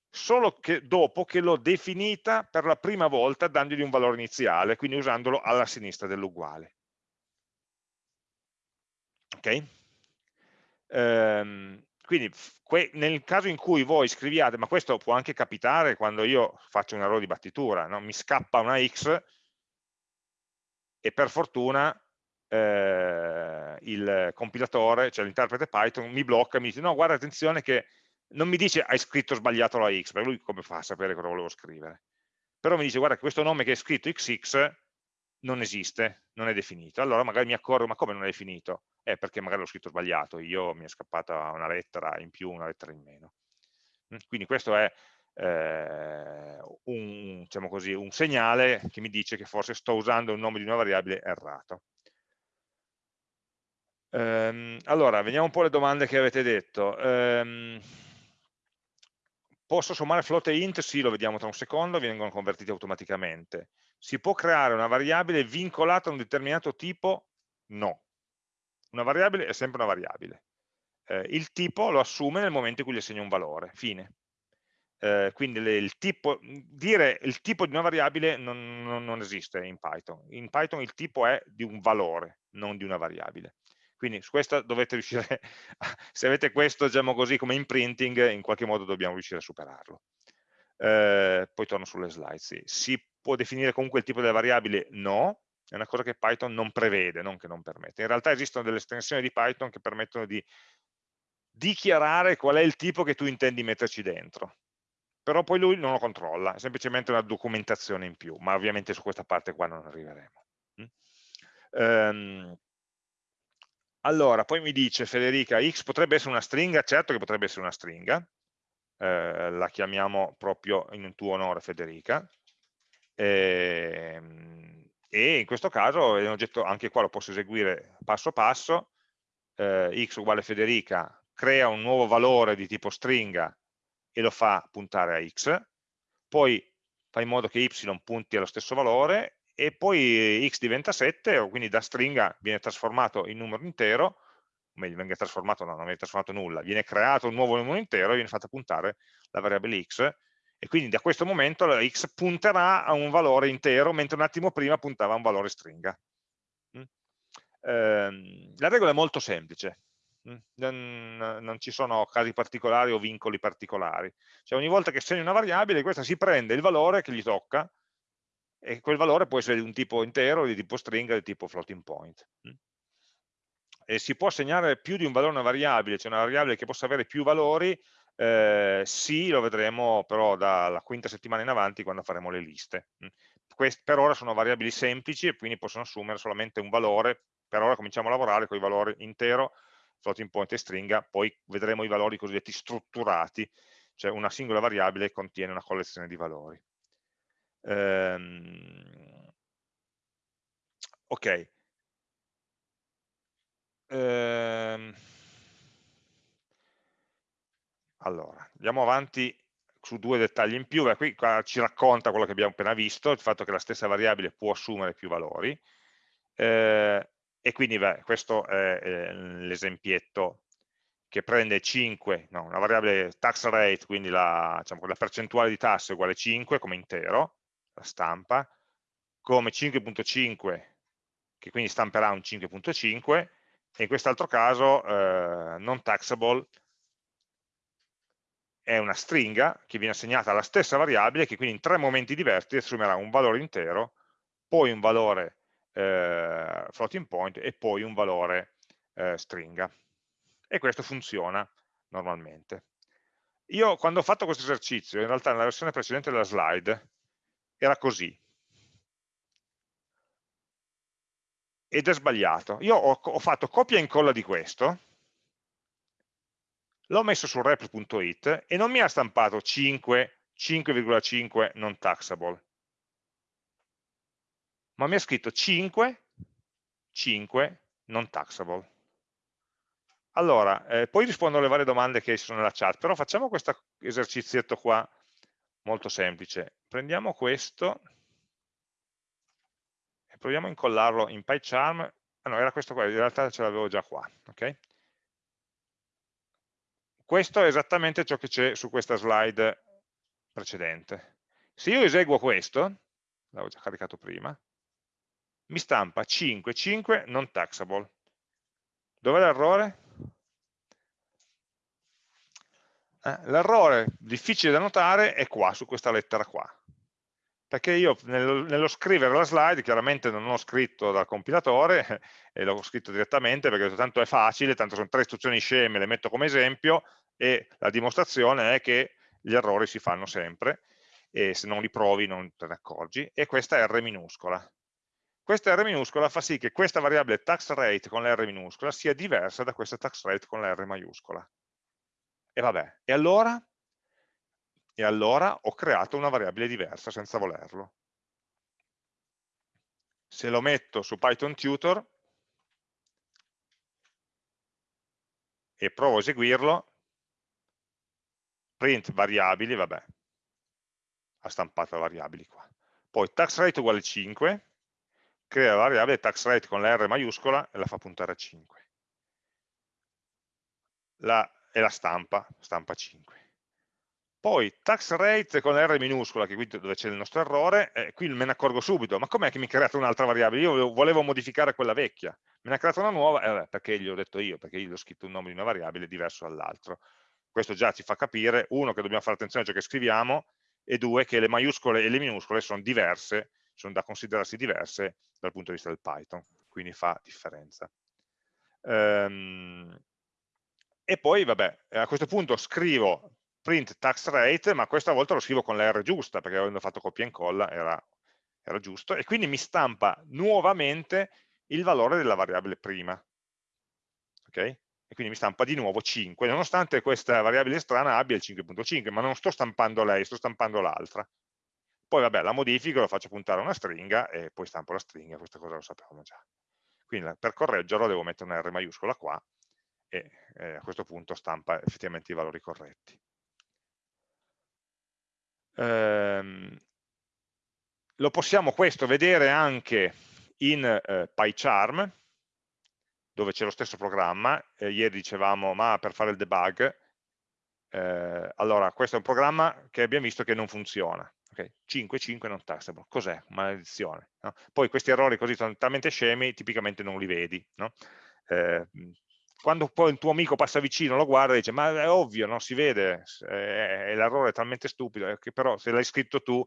solo che dopo che l'ho definita per la prima volta dandogli un valore iniziale, quindi usandolo alla sinistra dell'uguale. Ok? Ehm, quindi nel caso in cui voi scriviate, ma questo può anche capitare quando io faccio un errore di battitura, no? mi scappa una x, e per fortuna eh, il compilatore, cioè l'interprete Python, mi blocca e mi dice no, guarda attenzione che non mi dice hai scritto sbagliato la x, perché lui come fa a sapere cosa volevo scrivere? Però mi dice guarda che questo nome che è scritto xx non esiste, non è definito. Allora magari mi accorgo, ma come non è definito? Eh, perché magari l'ho scritto sbagliato, io mi è scappata una lettera in più, una lettera in meno. Quindi questo è eh, un, diciamo così, un segnale che mi dice che forse sto usando il nome di una variabile errato. Ehm, allora, vediamo un po' le domande che avete detto. Ehm, posso sommare float e int? Sì, lo vediamo tra un secondo, vengono convertiti automaticamente. Si può creare una variabile vincolata a un determinato tipo? No. Una variabile è sempre una variabile. Eh, il tipo lo assume nel momento in cui gli assegno un valore, fine eh, quindi le, il tipo, dire il tipo di una variabile non, non, non, esiste in Python. In Python il tipo è di un valore, non di una variabile. Quindi su questo dovete riuscire, se avete questo diciamo così come imprinting, in qualche modo dobbiamo riuscire a superarlo. Eh, poi torno sulle slide, sì. Si può definire comunque il tipo delle variabili? No, è una cosa che Python non prevede, non che non permette. In realtà esistono delle estensioni di Python che permettono di dichiarare qual è il tipo che tu intendi metterci dentro però poi lui non lo controlla, è semplicemente una documentazione in più, ma ovviamente su questa parte qua non arriveremo. Um, allora, poi mi dice Federica, x potrebbe essere una stringa? Certo che potrebbe essere una stringa, eh, la chiamiamo proprio in tuo onore Federica, e, ehm, e in questo caso è un oggetto, anche qua lo posso eseguire passo passo, eh, x uguale Federica, crea un nuovo valore di tipo stringa e lo fa puntare a x, poi fa in modo che y punti allo stesso valore e poi x diventa 7, quindi da stringa viene trasformato in numero intero, o meglio, viene trasformato, no, non viene trasformato nulla, viene creato un nuovo numero intero e viene fatta puntare la variabile x, e quindi da questo momento la x punterà a un valore intero, mentre un attimo prima puntava a un valore stringa. Mm? Ehm, la regola è molto semplice, non, non, ci sono casi particolari o vincoli particolari. Cioè ogni volta che segni una variabile, questa si prende il valore che gli tocca e quel valore può essere di un tipo intero, di tipo stringa, di tipo floating point. E si può assegnare più di un valore a una variabile, cioè una variabile che possa avere più valori, eh, sì, lo vedremo però dalla quinta settimana in avanti quando faremo le liste. Queste per ora sono variabili semplici e quindi possono assumere solamente un valore, per ora cominciamo a lavorare con i valori intero, floating point e stringa, poi vedremo i valori cosiddetti strutturati, cioè una singola variabile contiene una collezione di valori. Ehm, ok. Ehm, allora, andiamo avanti su due dettagli in più, qui ci racconta quello che abbiamo appena visto, il fatto che la stessa variabile può assumere più valori, eh, e quindi beh, questo è l'esempietto che prende 5, no, una variabile tax rate, quindi la, diciamo, la percentuale di tasse uguale 5 come intero, la stampa, come 5.5 che quindi stamperà un 5.5 e in quest'altro caso eh, non taxable è una stringa che viene assegnata alla stessa variabile che quindi in tre momenti diversi assumerà un valore intero, poi un valore eh, floating point e poi un valore eh, stringa. E questo funziona normalmente. Io quando ho fatto questo esercizio, in realtà nella versione precedente della slide, era così. Ed è sbagliato. Io ho, ho fatto copia e incolla di questo, l'ho messo su rep.it e non mi ha stampato 5, 5,5 non taxable ma mi ha scritto 5, 5 non taxable. Allora, eh, poi rispondo alle varie domande che ci sono nella chat, però facciamo questo esercizietto qua molto semplice. Prendiamo questo e proviamo a incollarlo in PyCharm. Ah no, era questo qua, in realtà ce l'avevo già qua. Okay? Questo è esattamente ciò che c'è su questa slide precedente. Se io eseguo questo, l'avevo già caricato prima, mi stampa 5, 5 non taxable. Dov'è l'errore? Eh, l'errore difficile da notare è qua, su questa lettera qua. Perché io nello, nello, scrivere la slide, chiaramente non ho scritto dal compilatore, e l'ho scritto direttamente perché tanto è facile, tanto sono tre istruzioni sceme, le metto come esempio, e la dimostrazione è che gli errori si fanno sempre, e se non li provi non te ne accorgi, e questa è R minuscola. Questa R minuscola fa sì che questa variabile tax rate con la R minuscola sia diversa da questa tax rate con la R maiuscola. E vabbè, e allora? E allora ho creato una variabile diversa senza volerlo. Se lo metto su Python Tutor e provo a eseguirlo, print variabili, vabbè, ha stampato variabili qua. Poi tax rate uguale 5, crea la variabile tax rate con la R maiuscola e la fa puntare a 5. La, e la stampa, stampa 5. Poi tax rate con R minuscola, che qui dove c'è il nostro errore, eh, qui me ne accorgo subito, ma com'è che mi ha creato un'altra variabile? Io volevo modificare quella vecchia, me ne ha creato una nuova, eh, perché gli ho detto io, perché gli ho scritto un nome di una variabile diverso dall'altro. Questo già ci fa capire, uno, che dobbiamo fare attenzione a ciò che scriviamo, e due, che le maiuscole e le minuscole sono diverse, sono da considerarsi diverse dal punto di vista del Python, quindi fa differenza. Ehm, e poi, vabbè, a questo punto scrivo print tax rate, ma questa volta lo scrivo con la R giusta, perché avendo fatto copia e incolla era, era giusto, e quindi mi stampa nuovamente il valore della variabile prima. Ok? E quindi mi stampa di nuovo 5, nonostante questa variabile strana abbia il 5.5, ma non sto stampando lei, sto stampando l'altra. Poi vabbè, la modifico, lo faccio puntare a una stringa e poi stampo la stringa, questa cosa lo sapevamo già. Quindi per correggerlo devo mettere una R maiuscola qua e eh, a questo punto stampa effettivamente i valori corretti ehm, lo possiamo questo vedere anche in eh, PyCharm, dove c'è lo stesso programma, eh, ieri dicevamo ma per fare il debug, eh, allora questo è un programma che abbiamo visto che non funziona, okay? 5, 5 non tastable, cos'è? Maledizione. No? Poi questi errori così sono talmente scemi, tipicamente non li vedi, no? eh, quando poi il tuo amico passa vicino, lo guarda e dice ma è ovvio, non si vede, l'errore è talmente stupido, che però se l'hai scritto tu,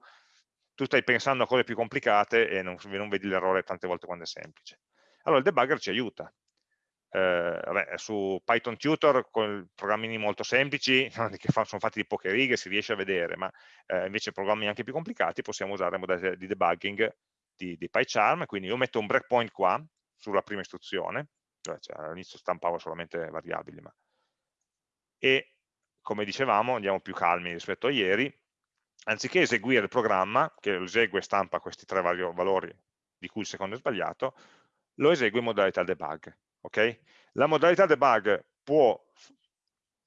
tu stai pensando a cose più complicate e non, non vedi l'errore tante volte quando è semplice. Allora il debugger ci aiuta. Eh, vabbè, su Python Tutor con programmini molto semplici che sono fatti di poche righe si riesce a vedere ma eh, invece programmi anche più complicati possiamo usare modalità di debugging di, di PyCharm quindi io metto un breakpoint qua sulla prima istruzione cioè, cioè all'inizio stampavo solamente variabili, ma... e come dicevamo andiamo più calmi rispetto a ieri, anziché eseguire il programma, che lo esegue e stampa questi tre valori di cui il secondo è sbagliato, lo esegue in modalità debug. Okay? La modalità debug può,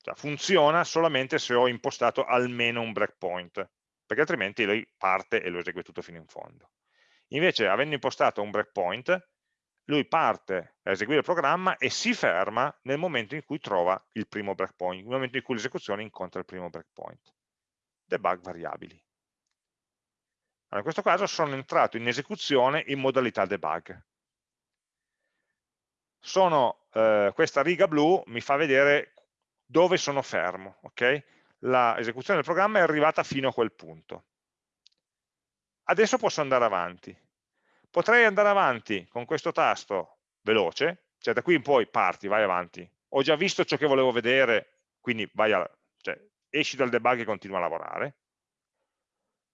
cioè funziona solamente se ho impostato almeno un breakpoint, perché altrimenti lui parte e lo esegue tutto fino in fondo. Invece, avendo impostato un breakpoint, lui parte a eseguire il programma e si ferma nel momento in cui trova il primo breakpoint, nel momento in cui l'esecuzione incontra il primo breakpoint. Debug variabili. Allora, in questo caso sono entrato in esecuzione in modalità debug. Sono, eh, questa riga blu mi fa vedere dove sono fermo. Okay? L'esecuzione del programma è arrivata fino a quel punto. Adesso posso andare avanti Potrei andare avanti con questo tasto veloce, cioè da qui in poi parti, vai avanti. Ho già visto ciò che volevo vedere, quindi a, cioè, esci dal debug e continua a lavorare.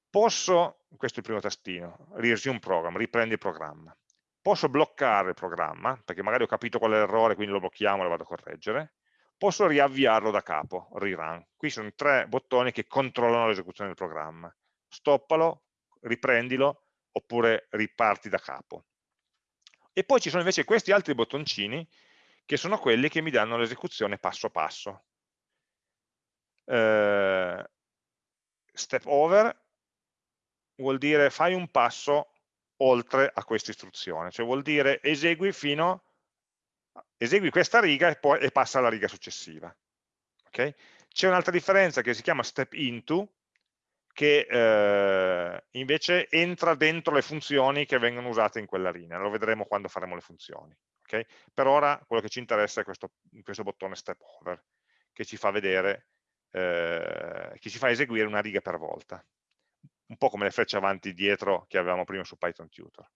Posso, questo è il primo tastino, resume program, riprendi il programma. Posso bloccare il programma, perché magari ho capito qual è l'errore, quindi lo blocchiamo e lo vado a correggere. Posso riavviarlo da capo, rerun. Qui sono tre bottoni che controllano l'esecuzione del programma. Stoppalo, riprendilo, oppure riparti da capo. E poi ci sono invece questi altri bottoncini che sono quelli che mi danno l'esecuzione passo passo. Eh, step over vuol dire fai un passo oltre a questa istruzione, cioè vuol dire esegui fino esegui questa riga e poi e passa alla riga successiva. Okay? C'è un'altra differenza che si chiama step into, che eh, invece entra dentro le funzioni che vengono usate in quella linea, lo vedremo quando faremo le funzioni. Okay? Per ora quello che ci interessa è questo, questo bottone step over, che ci fa vedere, eh, che ci fa eseguire una riga per volta, un po' come le frecce avanti e dietro che avevamo prima su Python Tutor.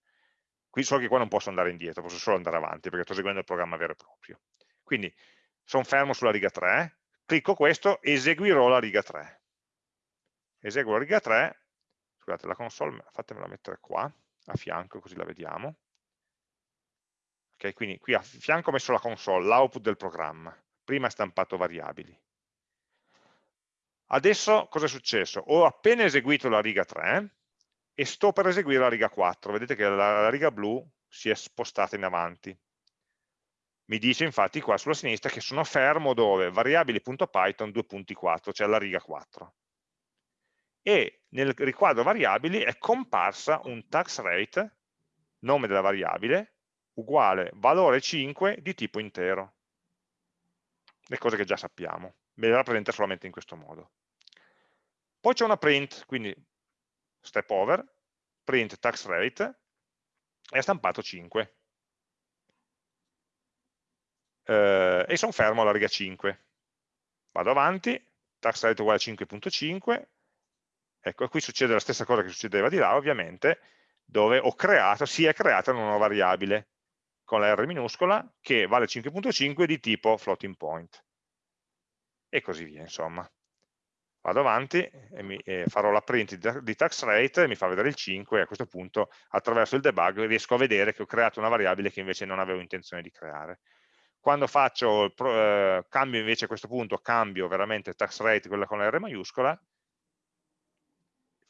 Qui so che qua non posso andare indietro, posso solo andare avanti perché sto eseguendo il programma vero e proprio. Quindi sono fermo sulla riga 3, clicco questo, eseguirò la riga 3 eseguo la riga 3, scusate la console fatemela mettere qua, a fianco così la vediamo, ok, quindi qui a fianco ho messo la console, l'output del programma, prima è stampato variabili. Adesso cosa è successo? Ho appena eseguito la riga 3 e sto per eseguire la riga 4, vedete che la, la riga blu si è spostata in avanti. Mi dice infatti qua sulla sinistra che sono fermo dove? variabili.python 2.4, cioè la riga 4 e nel riquadro variabili è comparsa un tax rate, nome della variabile, uguale valore 5 di tipo intero. Le cose che già sappiamo, me le rappresenta solamente in questo modo. Poi c'è una print, quindi step over, print tax rate, e ha stampato 5. Eh, e sono fermo alla riga 5. Vado avanti, tax rate uguale a 5.5, ecco, qui succede la stessa cosa che succedeva di là, ovviamente, dove ho creato, si è creata una nuova variabile con la R minuscola che vale 5.5 di tipo floating point. E così via, insomma. Vado avanti e, mi, e farò la print di, tax rate mi fa vedere il 5 e a questo punto attraverso il debug riesco a vedere che ho creato una variabile che invece non avevo intenzione di creare. Quando faccio, eh, cambio invece a questo punto, cambio veramente tax rate, quella con la R maiuscola,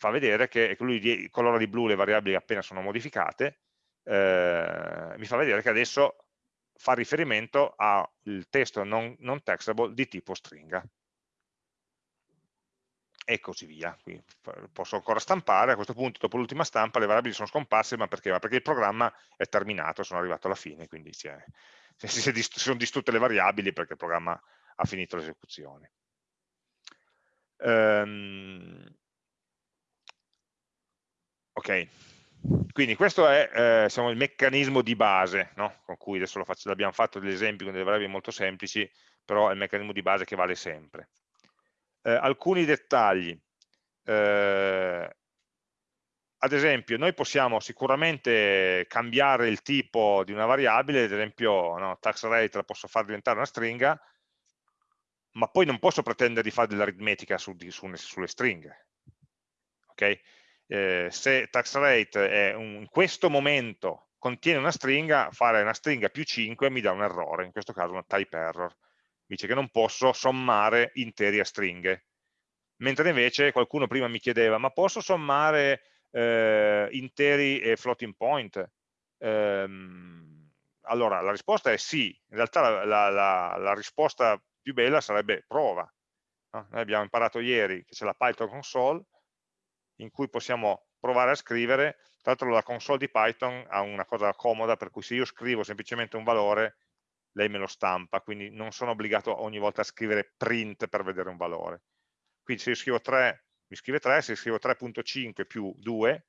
fa vedere che lui di, colora di blu le variabili appena sono modificate, eh, mi fa vedere che adesso fa riferimento al testo non, non textable di tipo stringa e così via. Quindi posso ancora stampare, a questo punto dopo l'ultima stampa le variabili sono scomparse, ma perché? Ma perché il programma è terminato, sono arrivato alla fine, quindi si, è, si, si, si sono distrutte le variabili perché il programma ha finito l'esecuzione. Um, ok, quindi questo è eh, diciamo, il meccanismo di base, no? con cui adesso abbiamo fatto degli esempi con delle variabili molto semplici, però è il meccanismo di base che vale sempre eh, alcuni dettagli. Eh, ad esempio, noi possiamo sicuramente cambiare il tipo di una variabile, ad esempio no, tax rate la posso far diventare una stringa, ma poi non posso pretendere di fare dell'aritmetica su, su, sulle stringhe. Okay? Eh, se tax rate un, in questo momento contiene una stringa, fare una stringa più 5 mi dà un errore, in questo caso una type error dice che non posso sommare interi a stringhe. Mentre invece qualcuno prima mi chiedeva, ma posso sommare eh, interi e floating point? Ehm, allora, la risposta è sì. In realtà la, la, la, la risposta più bella sarebbe prova. No? Noi abbiamo imparato ieri che c'è la Python console, in cui possiamo provare a scrivere, tra l'altro la console di Python ha una cosa comoda, per cui se io scrivo semplicemente un valore, lei me lo stampa, quindi non sono obbligato ogni volta a scrivere print per vedere un valore. Quindi se io scrivo 3, mi scrive 3, se scrivo 3.5 più 2,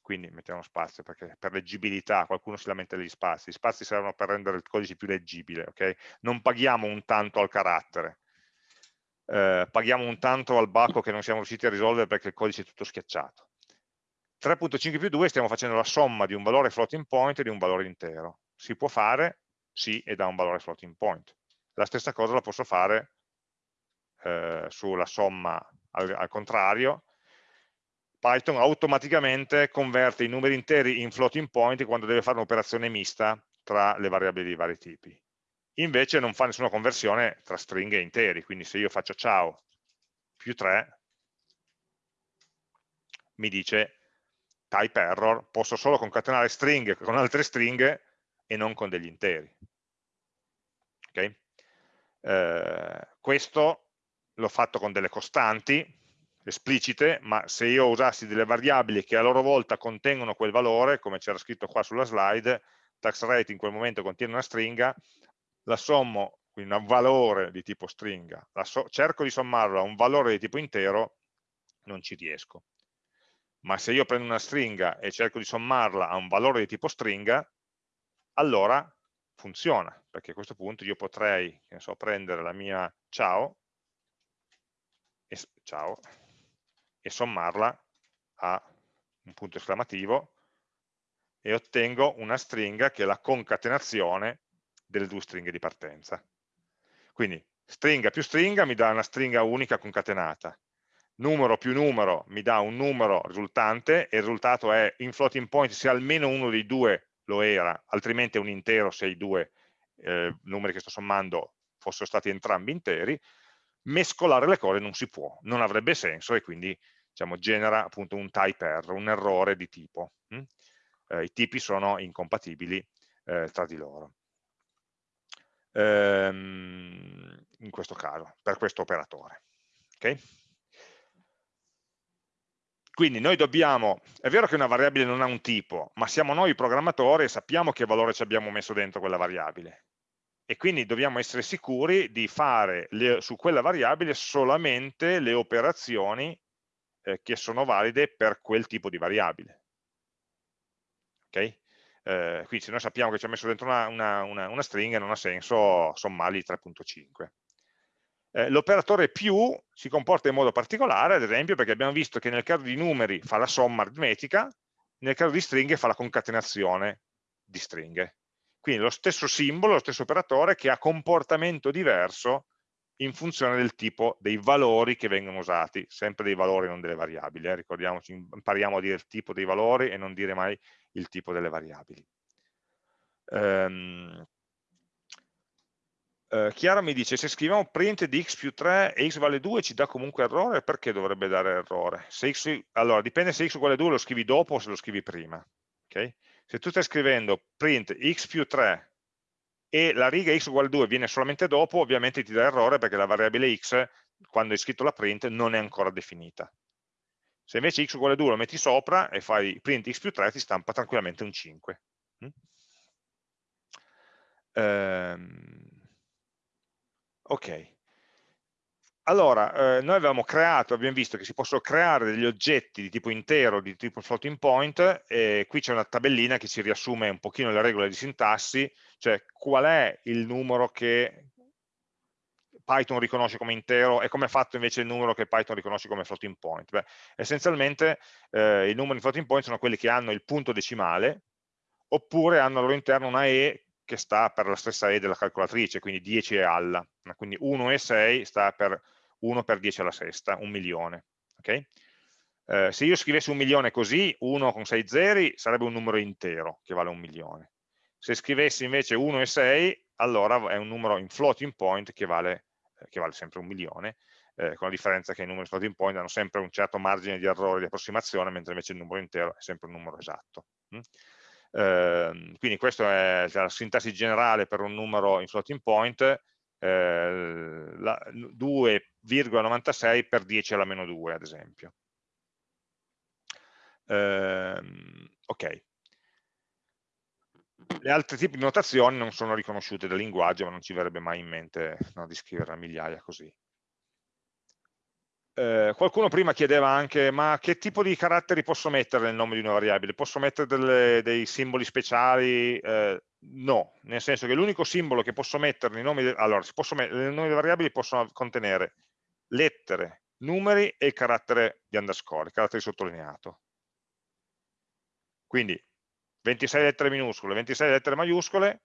quindi mettiamo spazio perché per leggibilità qualcuno si lamenta degli spazi, gli spazi servono per rendere il codice più leggibile, ok? Non paghiamo un tanto al carattere, eh, paghiamo un tanto al bacco che non siamo riusciti a risolvere perché il codice è tutto schiacciato. 3.5 più 2 stiamo facendo la somma di un valore floating point e di un valore intero. Si può fare, sì e dà un valore floating point. La stessa cosa la posso fare eh, sulla somma al, al, contrario. Python automaticamente converte i numeri interi in floating point quando deve fare un'operazione mista tra le variabili di vari tipi. Invece non fa nessuna conversione tra stringhe e interi, quindi se io faccio ciao più 3, mi dice type error, posso solo concatenare stringhe con altre stringhe e non con degli interi. Okay? Eh, questo l'ho fatto con delle costanti esplicite, ma se io usassi delle variabili che a loro volta contengono quel valore, come c'era scritto qua sulla slide, tax rate in quel momento contiene una stringa, la sommo, quindi un valore di tipo stringa, so cerco di sommarlo a un valore di tipo intero, non ci riesco. Ma se io prendo una stringa e cerco di sommarla a un valore di tipo stringa, allora funziona, perché a questo punto io potrei so, prendere la mia ciao e, ciao e sommarla a un punto esclamativo e ottengo una stringa che è la concatenazione delle due stringhe di partenza. Quindi stringa più stringa mi dà una stringa unica concatenata, numero più numero mi dà un numero risultante e il risultato è in floating point se almeno uno dei due lo era, altrimenti è un intero se i due eh, numeri che sto sommando fossero stati entrambi interi, mescolare le cose non si può, non avrebbe senso e quindi diciamo, genera appunto un type error, un errore di tipo. Hm? Eh, I tipi sono incompatibili eh, tra di loro. Ehm, in questo caso, per questo operatore. Okay? Quindi noi dobbiamo, è vero che una variabile non ha un tipo, ma siamo noi programmatori e sappiamo che valore ci abbiamo messo dentro quella variabile. E quindi dobbiamo essere sicuri di fare le, su quella variabile solamente le operazioni eh, che sono valide per quel tipo di variabile. Ok? Eh, quindi se noi sappiamo che ci ha messo dentro una, una, una, una stringa non ha senso sommargli 3.5. Eh, L'operatore più si comporta in modo particolare, ad esempio, perché abbiamo visto che nel caso di numeri fa la somma aritmetica, nel caso di stringhe fa la concatenazione di stringhe. Quindi lo stesso simbolo, lo stesso operatore che ha comportamento diverso in funzione del tipo dei valori che vengono usati, sempre dei valori, non delle variabili. Eh? Ricordiamoci, impariamo a dire il tipo dei valori e non dire mai il tipo delle variabili. Um, uh, Chiara mi dice, se scriviamo print di x più 3 e x vale 2 ci dà comunque errore, perché dovrebbe dare errore? X, allora, dipende se x uguale 2 lo scrivi dopo o se lo scrivi prima. Okay? Se tu stai scrivendo print x più 3 e la riga x uguale 2 viene solamente dopo, ovviamente ti dà errore perché la variabile x, quando hai scritto la print, non è ancora definita. Se invece x uguale 2 lo metti sopra e fai print x più 3, ti stampa tranquillamente un 5. Mm? Ehm, ok. Allora, eh, noi avevamo creato, abbiamo visto che si possono creare degli oggetti di tipo intero, di tipo floating point, e qui c'è una tabellina che ci riassume un pochino le regole di sintassi, cioè qual è il numero che Python riconosce come intero e come è fatto invece il numero che Python riconosce come floating point. Beh, essenzialmente eh, i numeri floating point sono quelli che hanno il punto decimale, oppure hanno al loro interno una E che sta per la stessa E della calcolatrice, quindi 10 e alla. Quindi 1 e 6 sta per 1 per 10 alla sesta, un milione. Okay? Eh, se io scrivessi un milione così, 1 con 6 zeri, sarebbe un numero intero che vale un milione. Se scrivessi invece 1 e 6, allora è un numero in floating point che vale, che vale sempre un milione, eh, con la differenza che i numeri floating point hanno sempre un certo margine di errore di approssimazione, mentre invece il numero intero è sempre un numero esatto. Mm? Eh, quindi questa è la sintassi generale per un numero in floating point, 2,96 eh, per 10 alla meno 2 ad esempio. Eh, ok. Le altre tipi di notazioni non sono riconosciute dal linguaggio, ma non ci verrebbe mai in mente no, di scrivere a migliaia così. Eh, qualcuno prima chiedeva anche, ma che tipo di caratteri posso mettere nel nome di una variabile? Posso mettere delle, dei simboli speciali? Eh, No, nel senso che l'unico simbolo che posso mettere nei nomi, de, allora, mettere, nei nomi delle variabili possono contenere lettere, numeri e il carattere di underscore, il carattere sottolineato. Quindi 26 lettere minuscole, 26 lettere maiuscole,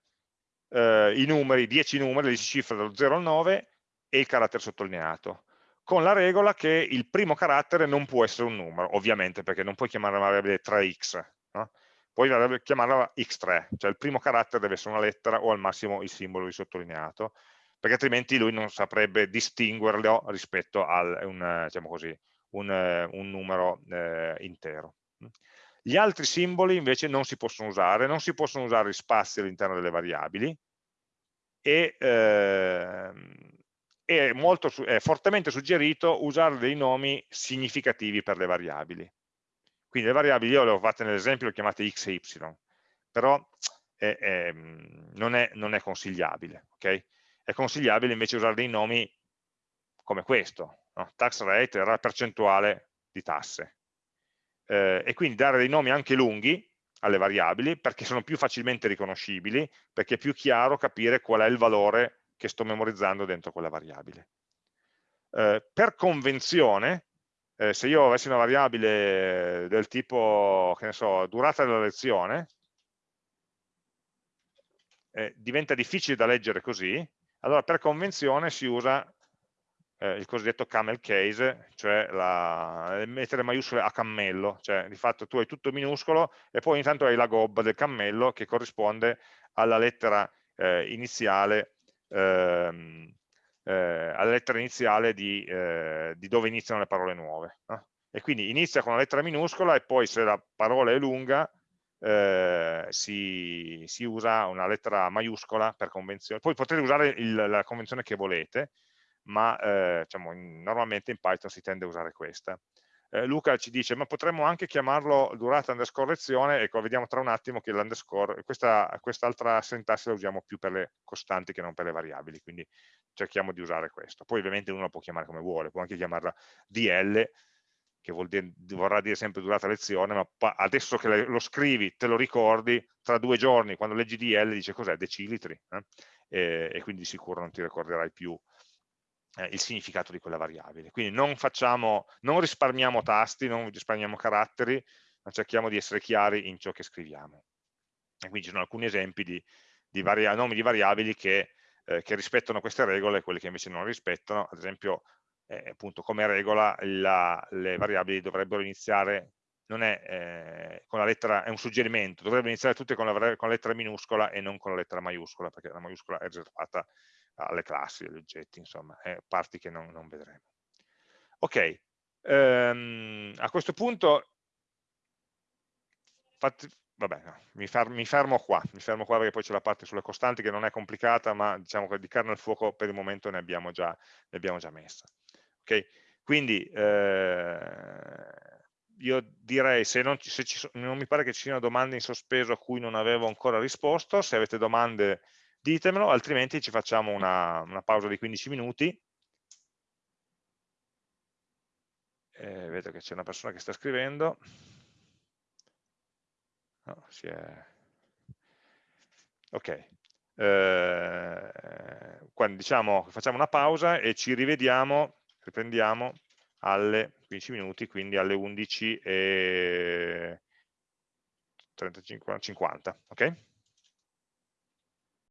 eh, i numeri, 10 numeri, 10 cifre dallo 0 al 9 e il carattere sottolineato, con la regola che il primo carattere non può essere un numero, ovviamente perché non puoi chiamare la variabile 3x, no? poi chiamarla x3, cioè il primo carattere deve essere una lettera o al massimo il simbolo di sottolineato, perché altrimenti lui non saprebbe distinguerlo rispetto a un, diciamo così, un, un, numero eh, intero. Gli altri simboli invece non si possono usare, non si possono usare spazi all'interno delle variabili e eh, è, molto, è fortemente suggerito usare dei nomi significativi per le variabili. Quindi le variabili io le ho fatte nell'esempio, le ho chiamate x e y, però è, è, non, è, non, è, consigliabile. Okay? È consigliabile invece usare dei nomi come questo, no? tax rate la percentuale di tasse. Eh, e quindi dare dei nomi anche lunghi alle variabili perché sono più facilmente riconoscibili, perché è più chiaro capire qual è il valore che sto memorizzando dentro quella variabile. Eh, per convenzione, eh, se io avessi una variabile del tipo, che ne so, durata della lezione, eh, diventa difficile da leggere così, allora per convenzione si usa eh, il cosiddetto camel case, cioè la, mettere maiuscole a cammello, cioè di fatto tu hai tutto minuscolo e poi intanto hai la gobba del cammello che corrisponde alla lettera eh, iniziale ehm, eh, alla lettera iniziale di, eh, di, dove iniziano le parole nuove. No? E quindi inizia con una lettera minuscola e poi se la parola è lunga eh, si, si, usa una lettera maiuscola per convenzione. Poi potete usare il, la convenzione che volete, ma eh, diciamo, normalmente in Python si tende a usare questa eh, Luca ci dice ma potremmo anche chiamarlo durata underscore lezione, ecco vediamo tra un attimo che l'underscore, questa, quest'altra sintassi la usiamo più per le costanti che non per le variabili, quindi cerchiamo di usare questo. Poi ovviamente uno la può chiamare come vuole, può anche chiamarla DL, che dire, vorrà dire sempre durata lezione, ma adesso che lo scrivi, te lo ricordi, tra due giorni, quando leggi DL, dice cos'è? Decilitri, eh? e, e, quindi di sicuro non ti ricorderai più eh, il significato di quella variabile. Quindi non, facciamo, non risparmiamo tasti, non risparmiamo caratteri, ma cerchiamo di essere chiari in ciò che scriviamo. E quindi ci sono alcuni esempi di, di nomi di variabili che, eh, che, rispettano queste regole e quelli che invece non rispettano, ad esempio eh, appunto come regola la, le variabili dovrebbero iniziare, non è eh, con la lettera, è un suggerimento, dovrebbero iniziare tutte con la, con la, lettera minuscola e non con la lettera maiuscola, perché la maiuscola è riservata alle classi, agli oggetti, insomma, parti che non, non vedremo. Ok, ehm, a questo punto fatti, vabbè, no, mi, fer mi, fermo qua, mi fermo qua perché poi c'è la parte sulle costanti che non è complicata, ma diciamo che di carne al fuoco per il momento ne abbiamo già, ne abbiamo già messa. Okay? Quindi eh, io direi, se, non, se ci, non mi pare che ci siano domande in sospeso a cui non avevo ancora risposto, se avete domande ditemelo, altrimenti ci facciamo una, una pausa di 15 minuti. Eh, vedo che c'è una persona che sta scrivendo. No, è... Ok. Eh, quando diciamo facciamo una pausa e ci rivediamo, riprendiamo alle 15 minuti, quindi alle 11 e 35, 50, ok?